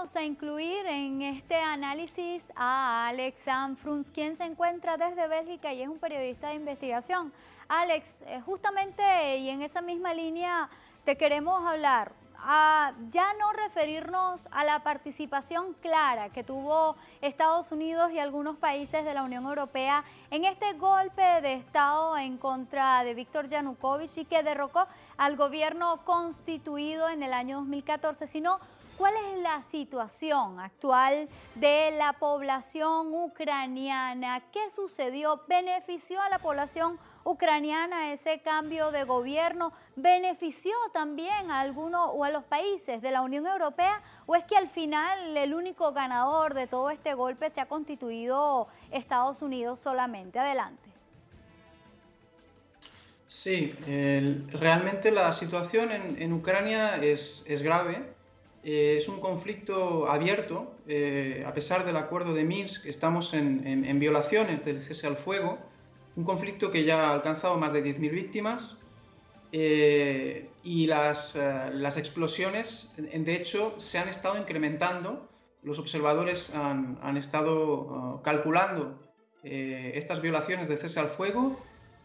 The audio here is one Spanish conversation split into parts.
Vamos a incluir en este análisis a Alex Sanfruns, quien se encuentra desde Bélgica y es un periodista de investigación. Alex, eh, justamente y en esa misma línea te queremos hablar a ya no referirnos a la participación clara que tuvo Estados Unidos y algunos países de la Unión Europea en este golpe de Estado en contra de Víctor Yanukovych y que derrocó al gobierno constituido en el año 2014, sino ¿Cuál es la situación actual de la población ucraniana? ¿Qué sucedió? ¿Benefició a la población ucraniana ese cambio de gobierno? ¿Benefició también a algunos o a los países de la Unión Europea? ¿O es que al final el único ganador de todo este golpe se ha constituido Estados Unidos solamente? Adelante. Sí, realmente la situación en, Ucrania es, es grave eh, es un conflicto abierto, eh, a pesar del acuerdo de Minsk, estamos en, violaciones del cese al fuego, un conflicto que ya ha alcanzado más de 10.000 víctimas eh, y las, las, explosiones, de hecho, se han estado incrementando. Los observadores han, han estado uh, calculando estas violaciones del cese al fuego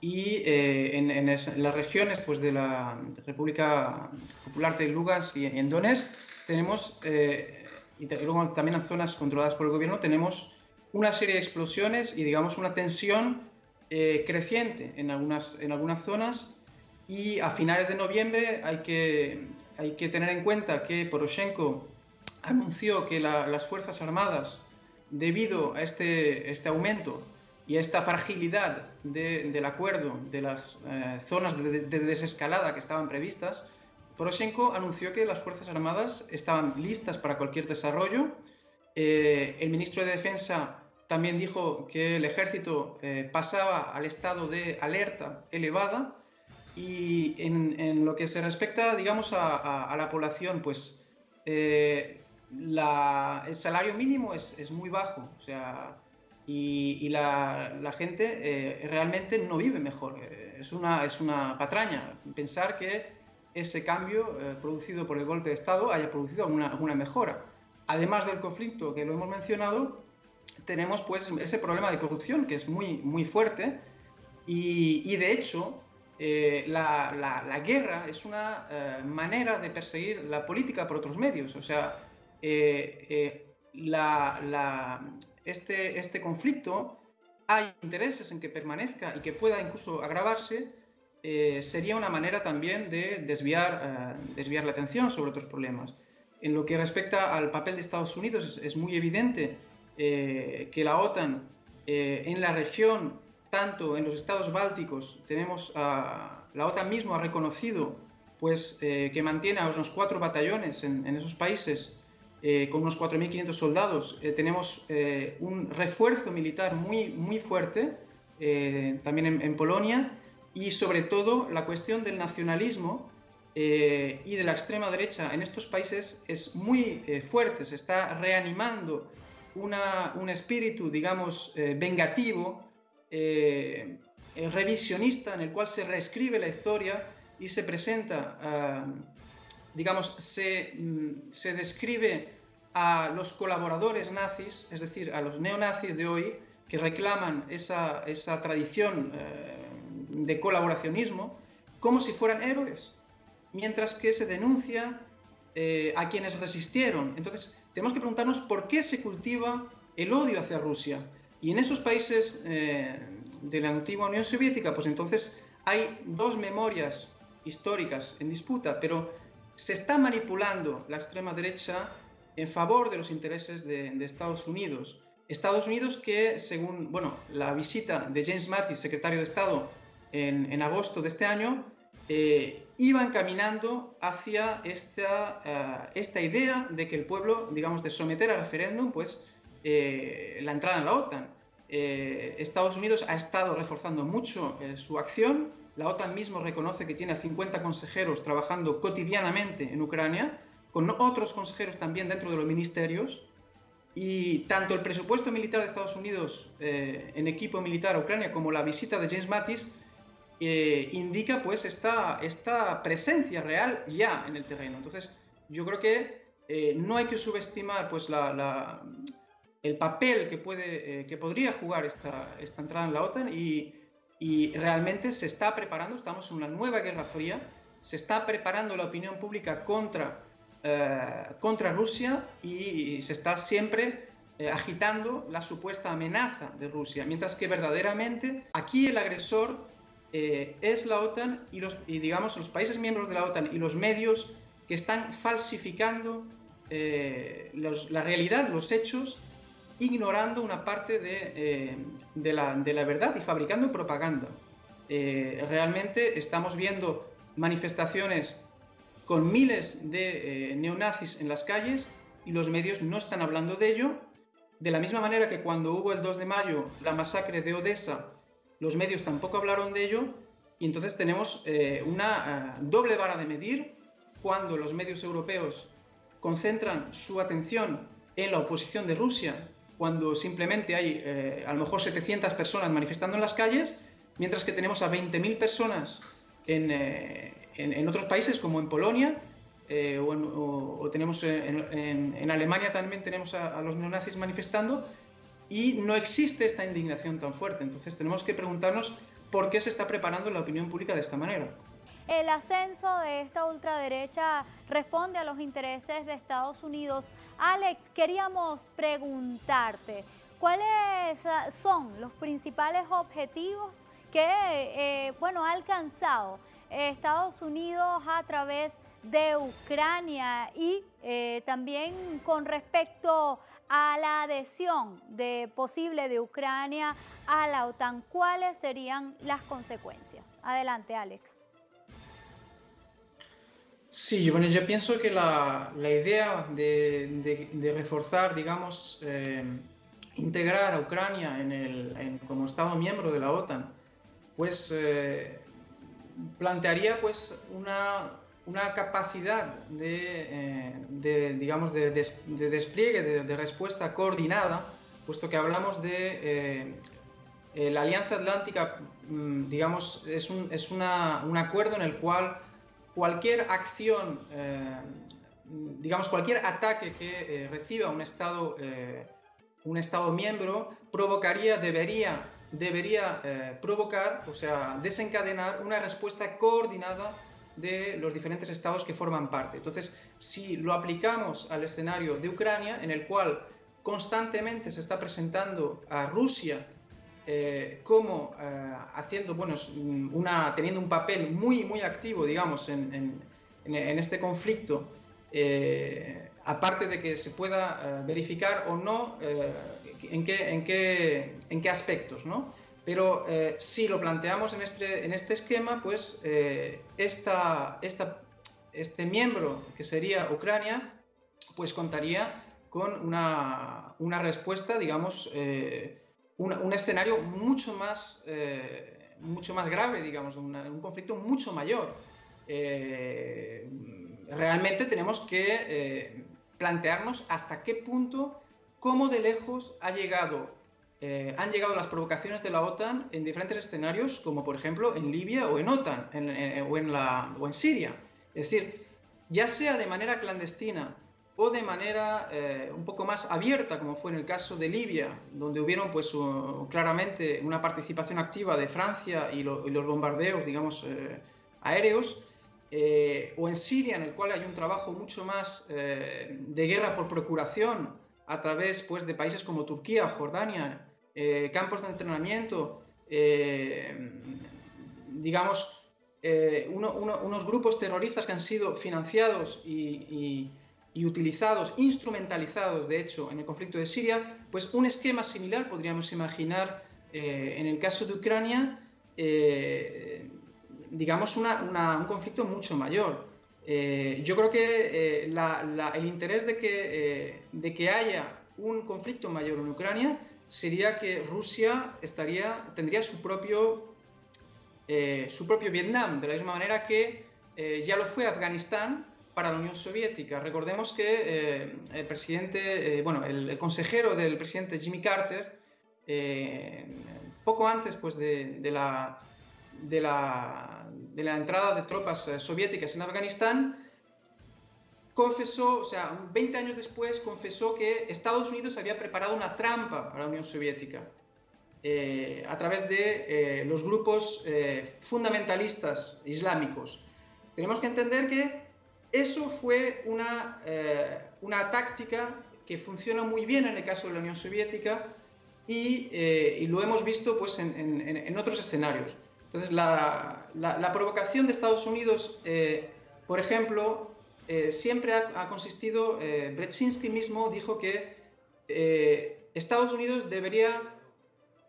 y en, en, las regiones pues, de la República Popular de Lugansk y en Donetsk tenemos, eh, y luego también en zonas controladas por el gobierno, tenemos una serie de explosiones y digamos una tensión eh, creciente en algunas, en algunas zonas. Y a finales de noviembre hay que, hay que tener en cuenta que Poroshenko anunció que las Fuerzas Armadas, debido a este, este aumento y a esta fragilidad del acuerdo de las eh, zonas de, de, desescalada que estaban previstas, Poroshenko anunció que las Fuerzas Armadas estaban listas para cualquier desarrollo. Eh, el ministro de Defensa también dijo que el ejército eh, pasaba al estado de alerta elevada y en, lo que se respecta, digamos, a, la población, pues eh, el salario mínimo es, muy bajo, o sea, y, la, gente realmente no vive mejor. Es una, es una patraña pensar que ese cambio eh, producido por el golpe de Estado haya producido alguna, mejora. Además del conflicto que lo hemos mencionado, tenemos pues ese problema de corrupción que es muy, muy fuerte y, de hecho eh, la, guerra es una eh, manera de perseguir la política por otros medios. O sea, este, este conflicto hay intereses en que permanezca y que pueda incluso agravarse eh, sería una manera también de desviar, eh, desviar la atención sobre otros problemas. En lo que respecta al papel de Estados Unidos, es, muy evidente eh, que la OTAN en la región, tanto en los estados bálticos, tenemos la OTAN mismo ha reconocido pues, que mantiene a unos cuatro batallones en, esos países con unos 4.500 soldados. tenemos un refuerzo militar muy, muy fuerte, también en, en Polonia, y sobre todo la cuestión del nacionalismo eh, y de la extrema derecha en estos países es muy eh, fuerte, se está reanimando una, un espíritu, digamos, eh, vengativo, revisionista, en el cual se reescribe la historia y se presenta, ah, digamos, se, mm, se describe a los colaboradores nazis, es decir, a los neonazis de hoy, que reclaman esa, esa tradición de colaboracionismo como si fueran héroes, mientras que se denuncia eh, a quienes resistieron. Entonces, tenemos que preguntarnos por qué se cultiva el odio hacia Rusia. Y en esos países eh, de la antigua Unión Soviética, pues entonces hay dos memorias históricas en disputa, pero se está manipulando la extrema derecha en favor de los intereses de, de Estados Unidos. Estados Unidos que, según bueno, la visita de James Mattis, secretario de Estado, en, agosto de este año, eh, iban caminando hacia esta, eh, esta idea de que el pueblo, digamos, de someter al referéndum, pues, eh, la entrada en la OTAN. Estados Unidos ha estado reforzando mucho su acción, la OTAN mismo reconoce que tiene a 50 consejeros trabajando cotidianamente en Ucrania, con otros consejeros también dentro de los ministerios, y tanto el presupuesto militar de Estados Unidos en equipo militar a Ucrania como la visita de James Mattis eh, indica pues esta, esta presencia real ya en el terreno. Entonces, yo creo que no hay que subestimar pues, la, el papel que, puede, que podría jugar esta, esta entrada en la OTAN y, y realmente se está preparando, estamos en una nueva guerra fría, se está preparando la opinión pública contra, contra Rusia y se está siempre eh, agitando la supuesta amenaza de Rusia, mientras que verdaderamente aquí el agresor eh, es la OTAN y, los, digamos los países miembros de la OTAN y los medios que están falsificando eh, la realidad, los hechos, ignorando una parte de, de, la, de la, verdad y fabricando propaganda. realmente estamos viendo manifestaciones con miles de neonazis en las calles y los medios no están hablando de ello de la misma manera que cuando hubo el 2 de mayo la masacre de Odessa, los medios tampoco hablaron de ello, y entonces tenemos eh, una eh, doble vara de medir cuando los medios europeos concentran su atención en la oposición de Rusia, cuando simplemente hay eh, a lo mejor 700 personas manifestando en las calles, mientras que tenemos a 20.000 personas en otros países como en Polonia, eh, o, tenemos en, Alemania también tenemos a, los neonazis manifestando y no existe esta indignación tan fuerte. Entonces tenemos que preguntarnos por qué se está preparando la opinión pública de esta manera. El ascenso de esta ultraderecha responde a los intereses de Estados Unidos. Alex, queríamos preguntarte, ¿cuáles son los principales objetivos que eh, bueno, ha alcanzado Estados Unidos a través de Ucrania y eh, también con respecto a la adhesión de, posible de Ucrania a la OTAN, ¿cuáles serían las consecuencias? Adelante, Alex. Sí, bueno, yo pienso que la, idea de, reforzar, digamos, eh, integrar a Ucrania en el, como Estado miembro de la OTAN, pues eh, plantearía pues una una capacidad de, eh, digamos, de, despliegue, de, respuesta coordinada, puesto que hablamos de eh, eh, la Alianza Atlántica, mm, digamos, es, un, es una, un, acuerdo en el cual cualquier acción, digamos, cualquier ataque que reciba un Estado, un Estado miembro provocaría, debería, debería provocar, o sea, desencadenar una respuesta coordinada de los diferentes estados que forman parte. Entonces, si lo aplicamos al escenario de Ucrania, en el cual constantemente se está presentando a Rusia eh, como eh, haciendo, bueno, teniendo un papel muy, muy activo, digamos, en, este conflicto, eh, aparte de que se pueda verificar o no en, qué, en, qué, en qué aspectos, ¿no? Pero eh, si lo planteamos en este, este esquema, pues eh, este miembro, que sería Ucrania, pues contaría con una, una respuesta, digamos, eh, un, escenario mucho más, mucho más grave, digamos, un conflicto mucho mayor. realmente tenemos que plantearnos hasta qué punto, cómo de lejos ha llegado eh, han llegado las provocaciones de la OTAN en diferentes escenarios, como por ejemplo en Libia o en OTAN o, en la, o en Siria. Es decir, ya sea de manera clandestina o de manera eh, un poco más abierta, como fue en el caso de Libia, donde hubieron pues claramente una participación activa de Francia y, los bombardeos, digamos, eh, aéreos, o en Siria, en el cual hay un trabajo mucho más de guerra por procuración, a través pues, de países como Turquía, Jordania, eh, campos de entrenamiento, eh, digamos, eh, unos grupos terroristas que han sido financiados y, utilizados, instrumentalizados, de hecho, en el conflicto de Siria, pues un esquema similar podríamos imaginar en el caso de Ucrania, digamos, un conflicto mucho mayor. Eh, yo creo que eh, el interés de que, eh, de que haya un conflicto mayor en Ucrania sería que Rusia estaría, tendría su propio, su propio Vietnam, de la misma manera que ya lo fue Afganistán para la Unión Soviética. Recordemos que el presidente, bueno, el, consejero del presidente Jimmy Carter, poco antes pues, de la de la, entrada de tropas eh, soviéticas en Afganistán, confesó, o sea, 20 años después confesó que Estados Unidos había preparado una trampa a la Unión Soviética eh, a través de eh, los grupos eh, fundamentalistas islámicos. Tenemos que entender que eso fue una, una táctica que funciona muy bien en el caso de la Unión Soviética y, lo hemos visto pues, en, en, otros escenarios. Entonces, la, la, provocación de Estados Unidos, por ejemplo, siempre ha, consistido, Brzezinski mismo dijo que Estados Unidos debería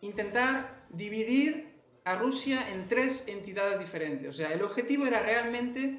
intentar dividir a Rusia en tres entidades diferentes. O sea, el objetivo era realmente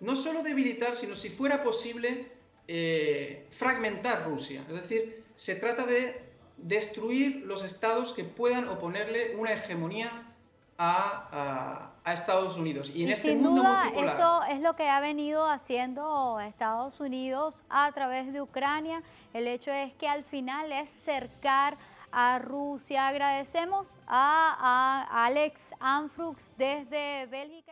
no solo debilitar, sino si fuera posible eh, fragmentar Rusia. Es decir, se trata de destruir los estados que puedan oponerle una hegemonía a, Estados Unidos. Y en este sin mundo duda, Eso es lo que ha venido haciendo Estados Unidos a través de Ucrania. El hecho es que al final es cercar a Rusia. Agradecemos a, a Alex Anfrux desde Bélgica.